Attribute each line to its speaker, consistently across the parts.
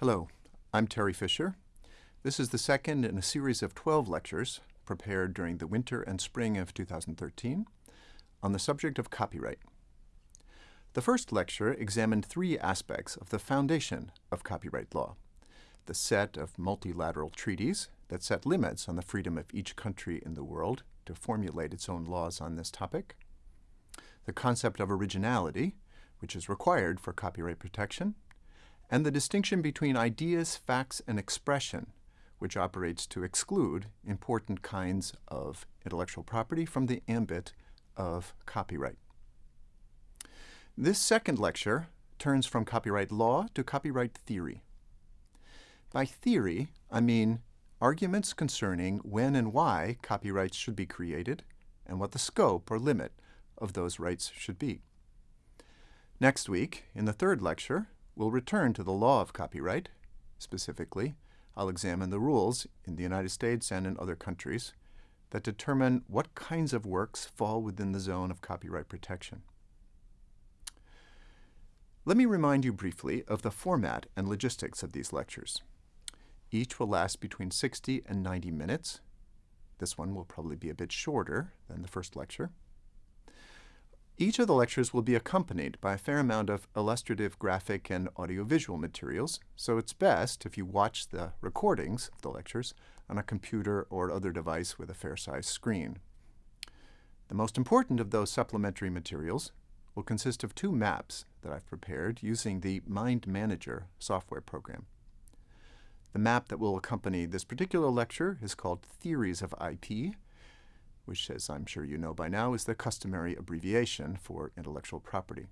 Speaker 1: Hello, I'm Terry Fisher. This is the second in a series of 12 lectures prepared during the winter and spring of 2013 on the subject of copyright. The first lecture examined three aspects of the foundation of copyright law, the set of multilateral treaties that set limits on the freedom of each country in the world to formulate its own laws on this topic, the concept of originality, which is required for copyright protection, and the distinction between ideas, facts, and expression, which operates to exclude important kinds of intellectual property from the ambit of copyright. This second lecture turns from copyright law to copyright theory. By theory, I mean arguments concerning when and why copyrights should be created and what the scope or limit of those rights should be. Next week, in the third lecture, we'll return to the law of copyright. Specifically, I'll examine the rules in the United States and in other countries that determine what kinds of works fall within the zone of copyright protection. Let me remind you briefly of the format and logistics of these lectures. Each will last between 60 and 90 minutes. This one will probably be a bit shorter than the first lecture. Each of the lectures will be accompanied by a fair amount of illustrative graphic and audiovisual materials, so it's best if you watch the recordings of the lectures on a computer or other device with a fair-sized screen. The most important of those supplementary materials will consist of two maps that I've prepared using the Mind Manager software program. The map that will accompany this particular lecture is called Theories of IP, which, as I'm sure you know by now, is the customary abbreviation for intellectual property.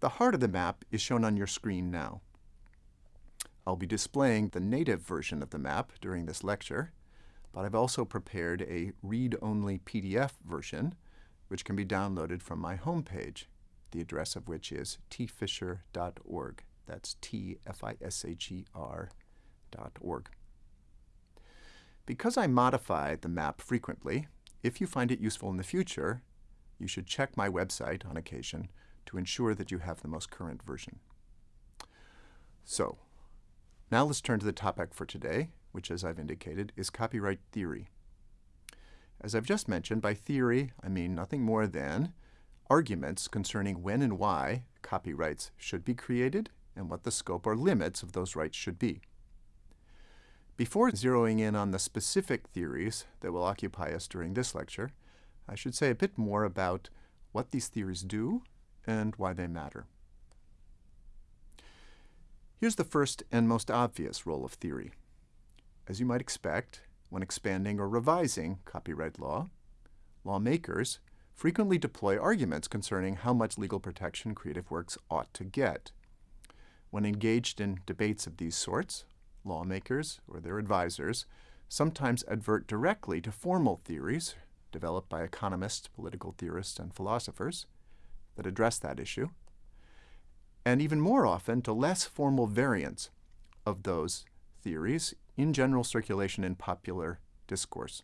Speaker 1: The heart of the map is shown on your screen now. I'll be displaying the native version of the map during this lecture, but I've also prepared a read-only PDF version, which can be downloaded from my homepage, the address of which is tfisher.org. That's T-F-I-S-H-E-R dot org. Because I modify the map frequently, if you find it useful in the future, you should check my website on occasion to ensure that you have the most current version. So, now let's turn to the topic for today, which, as I've indicated, is copyright theory. As I've just mentioned, by theory, I mean nothing more than arguments concerning when and why copyrights should be created and what the scope or limits of those rights should be. Before zeroing in on the specific theories that will occupy us during this lecture, I should say a bit more about what these theories do and why they matter. Here's the first and most obvious role of theory. As you might expect, when expanding or revising copyright law, lawmakers frequently deploy arguments concerning how much legal protection creative works ought to get. When engaged in debates of these sorts, lawmakers or their advisors sometimes advert directly to formal theories developed by economists, political theorists, and philosophers that address that issue, and even more often to less formal variants of those theories in general circulation in popular discourse.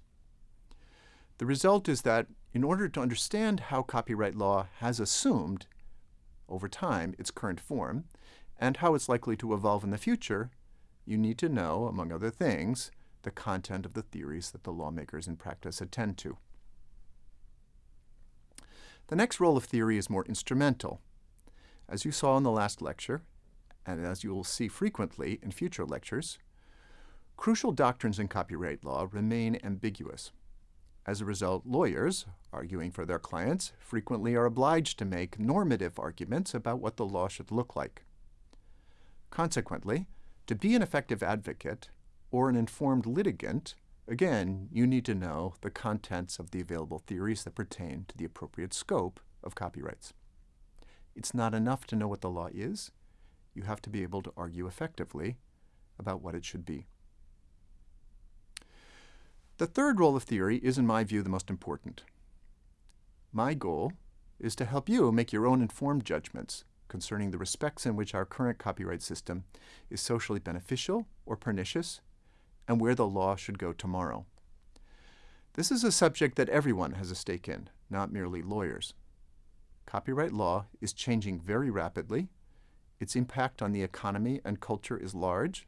Speaker 1: The result is that in order to understand how copyright law has assumed, over time, its current form, and how it's likely to evolve in the future, you need to know, among other things, the content of the theories that the lawmakers in practice attend to. The next role of theory is more instrumental. As you saw in the last lecture, and as you will see frequently in future lectures, crucial doctrines in copyright law remain ambiguous. As a result, lawyers, arguing for their clients, frequently are obliged to make normative arguments about what the law should look like. Consequently, to be an effective advocate or an informed litigant, again, you need to know the contents of the available theories that pertain to the appropriate scope of copyrights. It's not enough to know what the law is. You have to be able to argue effectively about what it should be. The third role of theory is, in my view, the most important. My goal is to help you make your own informed judgments concerning the respects in which our current copyright system is socially beneficial or pernicious, and where the law should go tomorrow. This is a subject that everyone has a stake in, not merely lawyers. Copyright law is changing very rapidly, its impact on the economy and culture is large.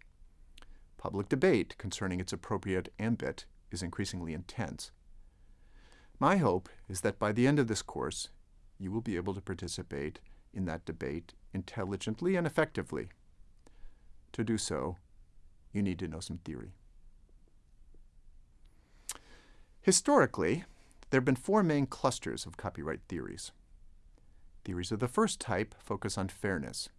Speaker 1: Public debate concerning its appropriate ambit is increasingly intense. My hope is that by the end of this course, you will be able to participate in that debate intelligently and effectively. To do so, you need to know some theory. Historically, there have been four main clusters of copyright theories. Theories of the first type focus on fairness.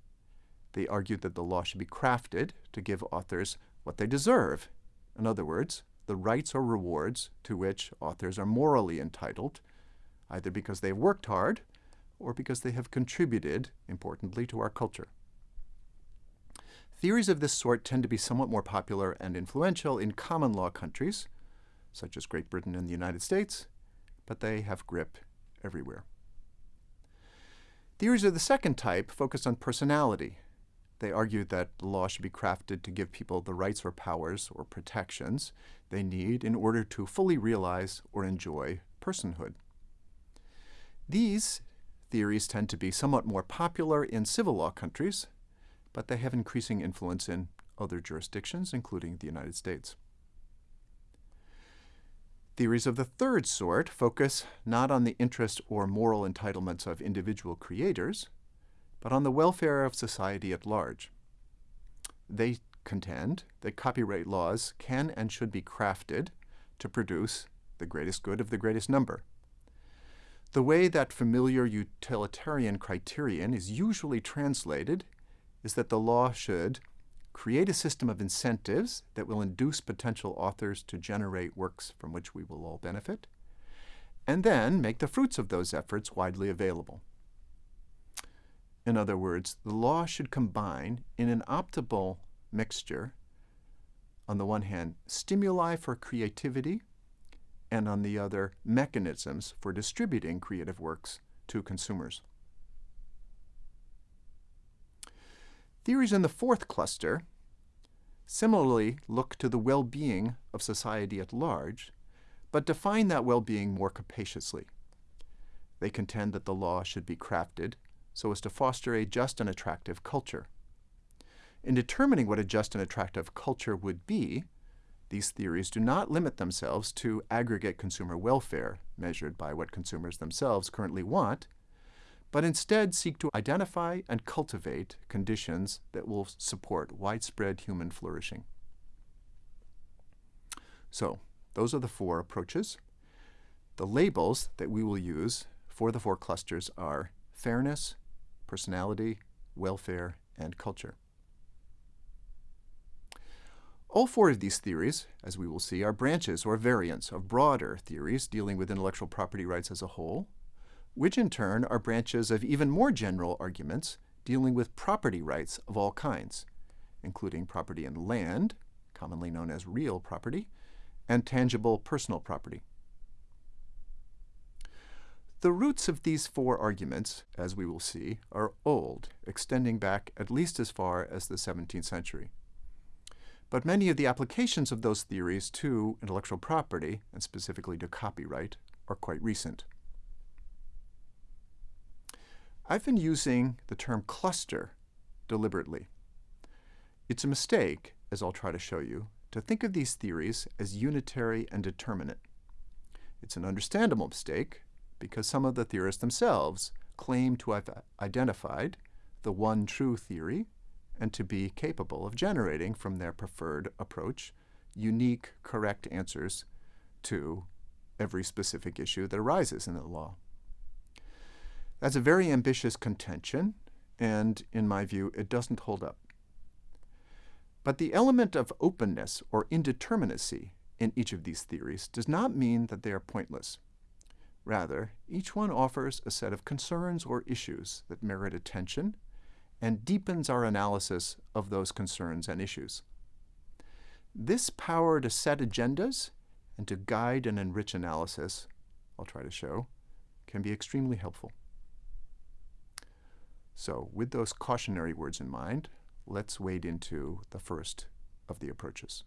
Speaker 1: They argue that the law should be crafted to give authors what they deserve. In other words, the rights or rewards to which authors are morally entitled, either because they have worked hard or because they have contributed, importantly, to our culture. Theories of this sort tend to be somewhat more popular and influential in common law countries, such as Great Britain and the United States, but they have grip everywhere. Theories of the second type focus on personality. They argue that the law should be crafted to give people the rights or powers or protections they need in order to fully realize or enjoy personhood. These theories tend to be somewhat more popular in civil law countries, but they have increasing influence in other jurisdictions, including the United States. Theories of the third sort focus not on the interest or moral entitlements of individual creators, but on the welfare of society at large. They contend that copyright laws can and should be crafted to produce the greatest good of the greatest number. The way that familiar utilitarian criterion is usually translated is that the law should create a system of incentives that will induce potential authors to generate works from which we will all benefit, and then make the fruits of those efforts widely available. In other words, the law should combine in an optimal mixture, on the one hand, stimuli for creativity, and on the other, mechanisms for distributing creative works to consumers. Theories in the fourth cluster similarly look to the well-being of society at large, but define that well-being more capaciously. They contend that the law should be crafted so as to foster a just and attractive culture. In determining what a just and attractive culture would be, these theories do not limit themselves to aggregate consumer welfare, measured by what consumers themselves currently want, but instead seek to identify and cultivate conditions that will support widespread human flourishing. So, those are the four approaches. The labels that we will use for the four clusters are fairness, personality, welfare, and culture. All four of these theories, as we will see, are branches or variants of broader theories dealing with intellectual property rights as a whole, which in turn are branches of even more general arguments dealing with property rights of all kinds, including property in land, commonly known as real property, and tangible personal property. The roots of these four arguments, as we will see, are old, extending back at least as far as the 17th century. But many of the applications of those theories to intellectual property, and specifically to copyright, are quite recent. I've been using the term cluster deliberately. It's a mistake, as I'll try to show you, to think of these theories as unitary and determinate. It's an understandable mistake because some of the theorists themselves claim to have identified the one true theory and to be capable of generating from their preferred approach unique, correct answers to every specific issue that arises in the law. That's a very ambitious contention, and in my view, it doesn't hold up. But the element of openness or indeterminacy in each of these theories does not mean that they are pointless. Rather, each one offers a set of concerns or issues that merit attention and deepens our analysis of those concerns and issues. This power to set agendas and to guide and enrich analysis, I'll try to show, can be extremely helpful. So with those cautionary words in mind, let's wade into the first of the approaches.